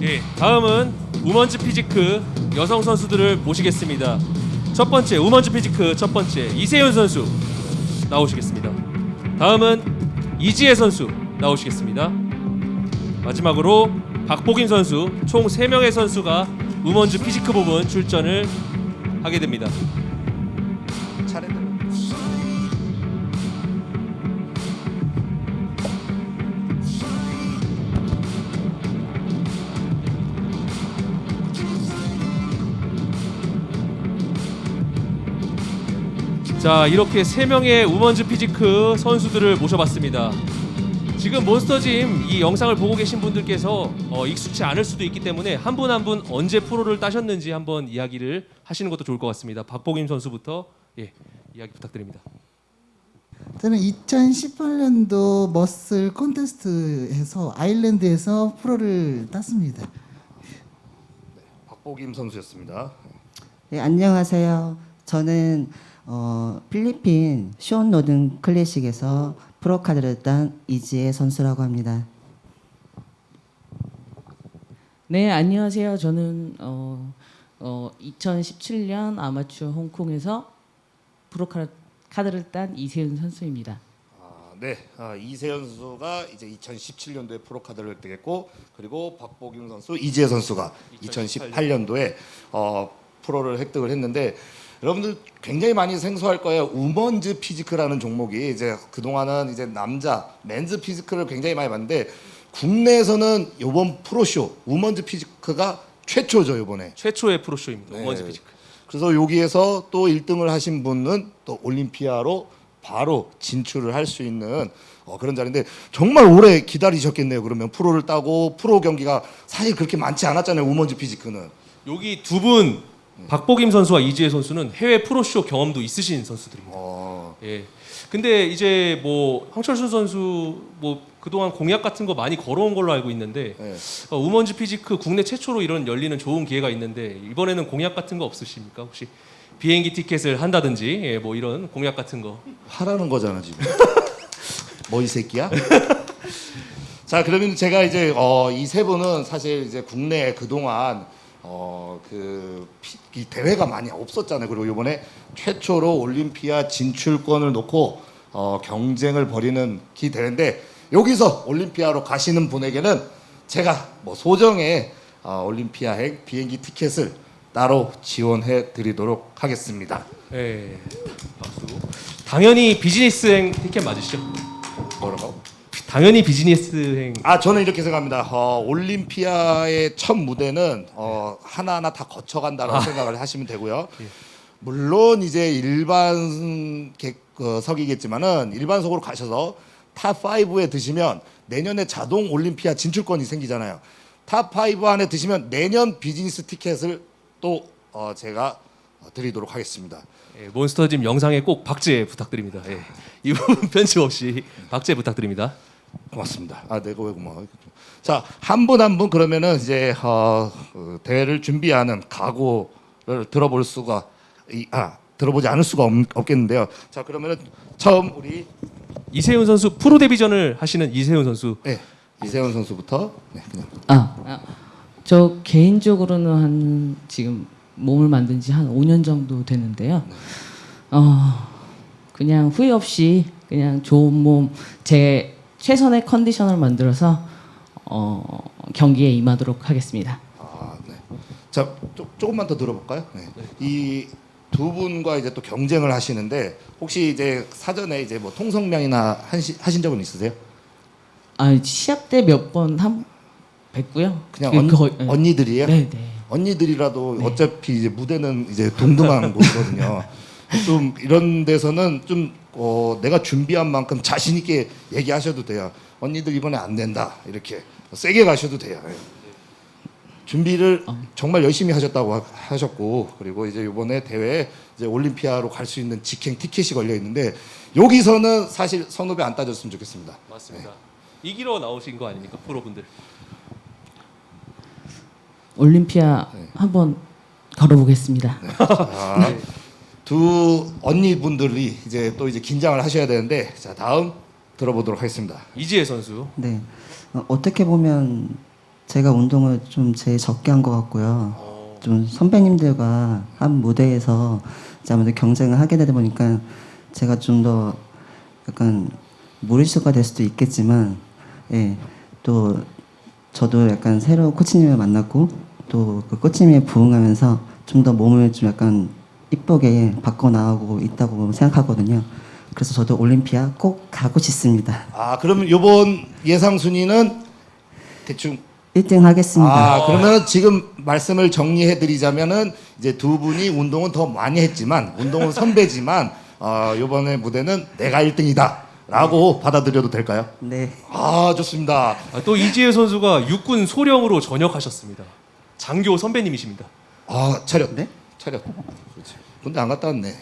예, 다음은 women's physique 여성 선수들을 모시겠습니다. 첫 번째 women's physique 첫 번째 이세윤 선수 나오시겠습니다. 다음은 이지혜 선수 나오시겠습니다. 마지막으로 박복임 선수 총 3명의 선수가 women's physique 부분 출전을 하게 됩니다. 자 이렇게 세 명의 women's physique 선수들을 모셔봤습니다. 지금 몬스터짐 이 영상을 보고 계신 분들께서 어, 익숙치 않을 수도 있기 때문에 한 분 한 분 언제 프로를 따셨는지 한번 이야기를 하시는 것도 좋을 것 같습니다. 박복임 선수부터 예, 이야기 부탁드립니다. 저는 2018년도 머슬 콘테스트에서 아일랜드에서 프로를 땄습니다. 박복임 선수였습니다. 네, 안녕하세요. 저는 어, 필리핀 쇼온 노든 클래식에서 프로 카드를 딴 이지혜 선수라고 합니다. 네, 안녕하세요. 저는 어, 어, 2017년 아마추어 홍콩에서 프로 카드- 카드를 딴 이세윤 선수입니다. 아, 네, 아, 이세현 선수가 이제 2017년도에 프로 카드를 획득했고 그리고 박복임 선수, 이지혜 선수가 2018년도에 어, 프로를 획득을 했는데 여러분들 굉장히 많이 생소할 거예요. women's physique라는 종목이 이제 그 동안은 이제 남자 men's physique를 굉장히 많이 봤는데 국내에서는 이번 프로쇼 women's physique가 최초죠 이번에. 최초의 프로쇼입니다. 네. women's physique. 그래서 여기에서 또 1등을 하신 분은 또 올림피아로 바로 진출을 할 수 있는 어, 그런 자리인데 정말 오래 기다리셨겠네요. 그러면 프로를 따고 프로 경기가 사실 그렇게 많지 않았잖아요. women's physique는. 여기 두분 박복임 선수와 이지혜 선수는 해외 프로쇼 경험도 있으신 선수들입니다. 어, 예. 근데 이제 뭐 황철순 선수 뭐 그동안 공약 같은 거 많이 걸어온 걸로 알고 있는데 네. 어, women's physique 국내 최초로 이런 열리는 좋은 기회가 있는데 이번에는 공약 같은 거 없으십니까? 혹시 비행기 티켓을 한다든지 예, 뭐 이런 공약 같은 거. 하라는 거잖아 지금. 뭐 이 새끼야? 자 그러면 제가 이제 어, 이 세 분은 사실 이제 국내에 그동안 어, 그 이 대회가 많이 없었잖아요. 그리고 이번에 최초로 올림피아 진출권을 놓고 어, 경쟁을 벌이는 기 대회인데 여기서 올림피아로 가시는 분에게는 제가 뭐 소정의 어, 올림피아행 비행기 티켓을 따로 지원해 드리도록 하겠습니다. 예. 박수. 당연히 비즈니스행 티켓 맞으시죠? 뭐라고? 당연히 비즈니스행. 아 저는 이렇게 생각합니다. 어, 올림피아의 첫 무대는 어, 하나하나 다 거쳐간다라고 생각을 하시면 되고요. 물론 이제 일반 객석이겠지만은 일반석으로 가셔서 top 5에 드시면 내년에 자동 올림피아 진출권이 생기잖아요. top 5 안에 드시면 내년 비즈니스 티켓을 또 어, 제가 드리도록 하겠습니다. 예, 몬스터짐 영상에 꼭 박제 부탁드립니다. 예. 이 부분 편집 없이 박제 부탁드립니다. 고맙습니다. 아, 내가 왜 고마워? 자, 한 분 한 분 그러면은 이제 어, 그 대회를 준비하는 각오를 들어볼 수가 이, 아 들어보지 않을 수가 없, 없겠는데요. 자, 그러면은 처음 우리 이세윤 선수 프로 데뷔전을 하시는 이세윤 선수 네, 이세훈 선수부터 네, 그냥 아, 아, 저 개인적으로는 한 지금 몸을 만든 지 한 5년 정도 되는데요. 어, 그냥 후회 없이 그냥 좋은 몸, 제 최선의 컨디션을 만들어서 어, 경기에 임하도록 하겠습니다. 아, 네. 자, 조, 조금만 더 들어볼까요? 네. 이 두 분과 이제 또 경쟁을 하시는데 혹시 이제 사전에 이제 뭐 통성명이나 하시, 하신 적은 있으세요? 아, 시합 때 몇 번 한 뵀고요. 그냥 그 언, 네. 언니들이에요? 네, 네. 언니들이라도 어차피 이제 무대는 이제 동등한 곳이거든요. 좀 이런 데서는 좀 어, 내가 준비한 만큼 자신 있게 얘기하셔도 돼요. 언니들 이번에 안 된다 이렇게 세게 가셔도 돼요. 예. 준비를 정말 열심히 하셨다고 하- 하셨고 그리고 이제 이번에 대회 이제 올림피아로 갈 수 있는 직행 티켓이 걸려 있는데 여기서는 사실 선후배 안 따졌으면 좋겠습니다. 맞습니다. 이기러 나오신 거 아닙니까 프로분들? 올림피아 한번 걸어보겠습니다. 자, 두 언니분들이 이제 또 이제 긴장을 하셔야 되는데 자 다음 들어보도록 하겠습니다. 이지혜 선수. 네, 어, 어떻게 보면 제가 운동을 좀 제일 적게 한 것 같고요. 좀 선배님들과 한 무대에서 아무래도 경쟁을 하게 되다 보니까 제가 좀 더 약간 무리수가 될 수도 있겠지만, 예, 또 저도 약간 새로운 코치님을 만났고 또 그 코치님에 부응하면서 좀 더 몸을 좀 약간 이쁘게 바꿔 나가고 있다고 생각하거든요. 그래서 저도 올림피아 꼭 가고 싶습니다. 아 그러면 이번 예상 순위는 대충 1등 하겠습니다. 아 그러면 지금 말씀을 정리해 드리자면은 이제 두 분이 운동은 더 많이 했지만 운동은 선배지만 어, 이번에 무대는 내가 1등이다 라고 받아들여도 될까요? 네. 아 좋습니다. 아, 또 이지혜 선수가 육군 소령으로 전역하셨습니다. 장교 선배님이십니다. 아 차렷. 네? 그렇지. 군대 안 갔다 왔네.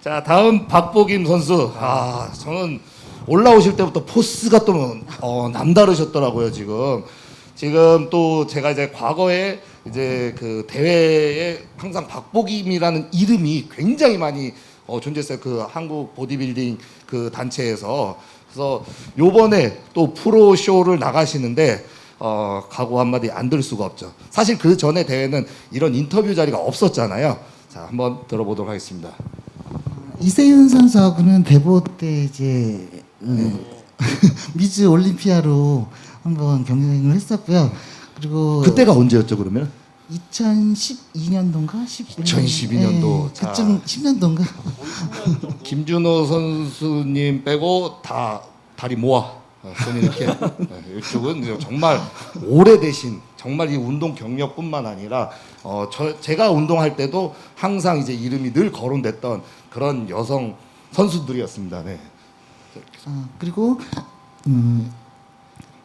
자 다음 박보김 선수. 아 저는 올라오실 때부터 포스가 또 어, 남다르셨더라고요 지금. 지금 또 제가 이제 과거에 이제 그 대회에 항상 박보김이라는 이름이 굉장히 많이 어, 존재했어요. 그 한국 보디빌딩 그 단체에서. 그래서 요번에 또 프로 쇼를 나가시는데 어, 각오 한마디 안 들 수가 없죠. 사실 그 전에 대회는 이런 인터뷰 자리가 없었잖아요. 자, 한번 들어보도록 하겠습니다. 이세윤 선수하고는 대보 때 이제 음, 미즈 올림피아로 한번 경쟁을 했었고요. 그리고 그때가 언제였죠, 그러면? 2012년도인가 11년 2012 년도. 자. 그쯤 10년도인가 김준호 선수님 빼고 다 다리 모아 어, 손 이렇게 네, 이쪽은 정말 오래되신 정말 이 운동 경력뿐만 아니라 어, 저, 제가 운동할 때도 항상 이제 이름이 늘 거론됐던 그런 여성 선수들이었습니다. 네. 아, 그리고 음,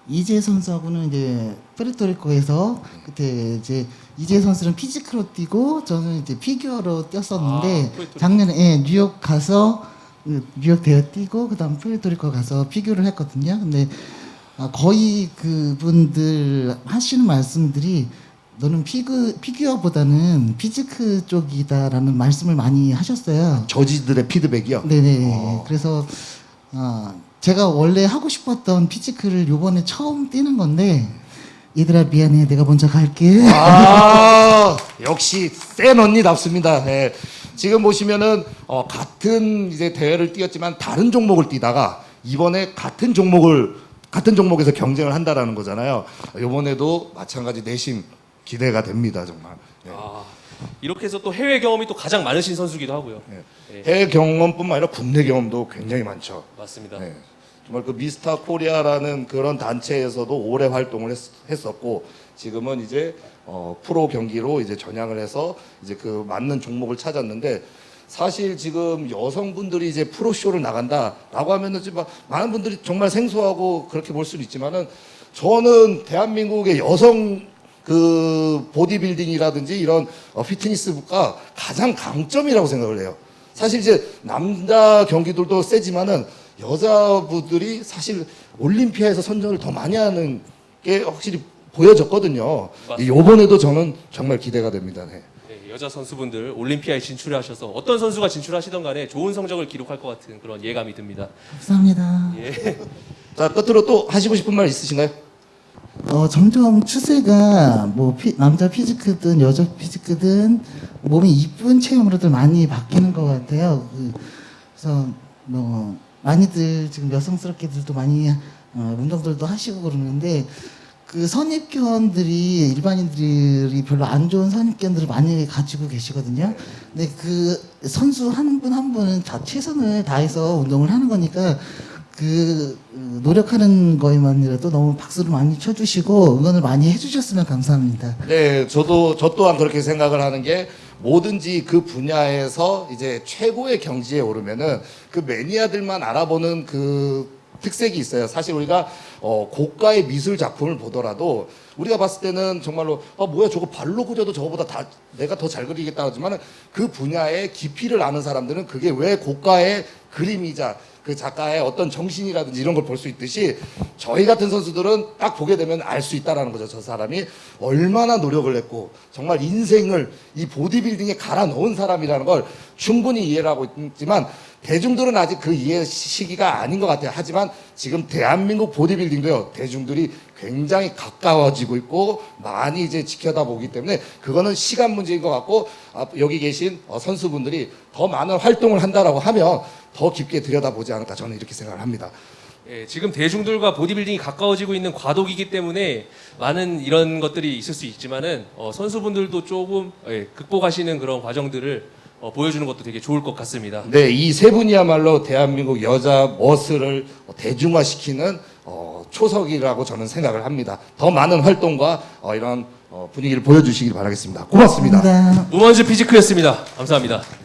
이지혜 선수하고는 이제 푸에르토리코에서 그때 이제 이지혜 선수는 physique로 뛰고 저는 이제 figure로 뛰었었는데 아. 작년에 예, 뉴욕 가서 그 뉴욕 대회 뛰고 그다음 푸에르토리코 가서 figure를 했거든요. 근데 아, 거의 그분들 하시는 말씀들이 너는 fig- figure보다는 physique 쪽이다라는 말씀을 많이 하셨어요. 저지들의 피드백이요. 네네. 그래서 어, 제가 원래 하고 싶었던 피지크를 요번에 처음 뛰는 건데 얘들아 미안해 내가 먼저 갈게. 아 역시 센 언니답습니다. 네. 지금 보시면은 어, 같은 이제 대회를 뛰었지만 다른 종목을 뛰다가 이번에 같은 종목을 같은 종목에서 경쟁을 한다라는 거잖아요. 이번에도 마찬가지 내심 기대가 됩니다 정말. 네. 아, 이렇게 해서 또 해외 경험이 또 가장 많으신 선수기도 하고요. 네. 네, 해외 경험뿐만 아니라 국내 경험도 굉장히 많죠. 맞습니다. 네. 정말 그 미스터 코리아라는 그런 단체에서도 오래 활동을 했, 었고 지금은 이제 어, 프로 경기로 이제 전향을 해서 이제 그 맞는 종목을 찾았는데 사실 지금 여성분들이 이제 프로 쇼를 나간다라고 하면은 지금 막 많은 분들이 정말 생소하고 그렇게 볼 수는 있지만은 저는 대한민국의 여성 그 보디빌딩이라든지 이런 어, 피트니스가 가장 강점이라고 생각을 해요. 사실 이제 남자 경기들도 세지만은 여자분들이 사실 올림피아에서 선전을 더 많이 하는 게 확실히 보여졌거든요. 이 요번에도 저는 정말 기대가 됩니다. 네. 네, 여자 선수분들 올림피아에 진출하셔서 어떤 선수가 진출하시던 간에 좋은 성적을 기록할 것 같은 그런 예감이 듭니다. 감사합니다. 예. 자 끝으로 또 하시고 싶은 말 있으신가요? 어, 점점 추세가 뭐 피- 남자 피지크든 여자 피지크든 몸이 이쁜 체형으로들 많이 바뀌는 것 같아요. 그, 그래서 뭐 많이들 지금 여성스럽게들도 많이 어, 운동들도 하시고 그러는데 그 선입견들이 일반인들이 별로 안 좋은 선입견들을 많이 가지고 계시거든요. 근데 그 선수 한 분 한 분은 다 최선을 다해서 운동을 하는 거니까 그 어, 노력하는 거에만이라도 너무 박수를 많이 쳐주시고 응원을 많이 해주셨으면 감사합니다. 네, 저도 저 또한 그렇게 생각을 하는 게 뭐든지 그 분야에서 이제 최고의 경지에 오르면은 그 매니아들만 알아보는 그 특색이 있어요. 사실 우리가 어, 고가의 미술 작품을 보더라도 우리가 봤을 때는 정말로 아 뭐야 저거 발로 그려도 저거보다 다 내가 더 잘 그리겠다 하지만은 그 분야의 깊이를 아는 사람들은 그게 왜 고가의 그림이자 그 작가의 어떤 정신이라든지 이런 걸 볼 수 있듯이 저희 같은 선수들은 딱 보게 되면 알 수 있다라는 거죠. 저 사람이 얼마나 노력을 했고 정말 인생을 이 보디빌딩에 갈아 넣은 사람이라는 걸 충분히 이해를 하고 있지만 대중들은 아직 그 이해 시기가 아닌 것 같아요. 하지만 지금 대한민국 보디빌딩도요 대중들이 굉장히 가까워지고 있고 많이 이제 지켜다 보기 때문에 그거는 시간 문제인 것 같고 아, 여기 계신 어, 선수분들이 더 많은 활동을 한다라고 하면 더 깊게 들여다보지 않을까 저는 이렇게 생각을 합니다. 예, 지금 대중들과 보디빌딩이 가까워지고 있는 과도기이기 때문에 많은 이런 것들이 있을 수 있지만은 어, 선수분들도 조금 예, 극복하시는 그런 과정들을 어, 보여주는 것도 되게 좋을 것 같습니다. 네, 이 세 분이야말로 대한민국 여자 머슬을 대중화시키는 어, 초석이라고 저는 생각을 합니다. 더 많은 활동과 어, 이런 어, 분위기를 보여주시길 바라겠습니다. 고맙습니다. 우먼즈 피지크였습니다. 감사합니다.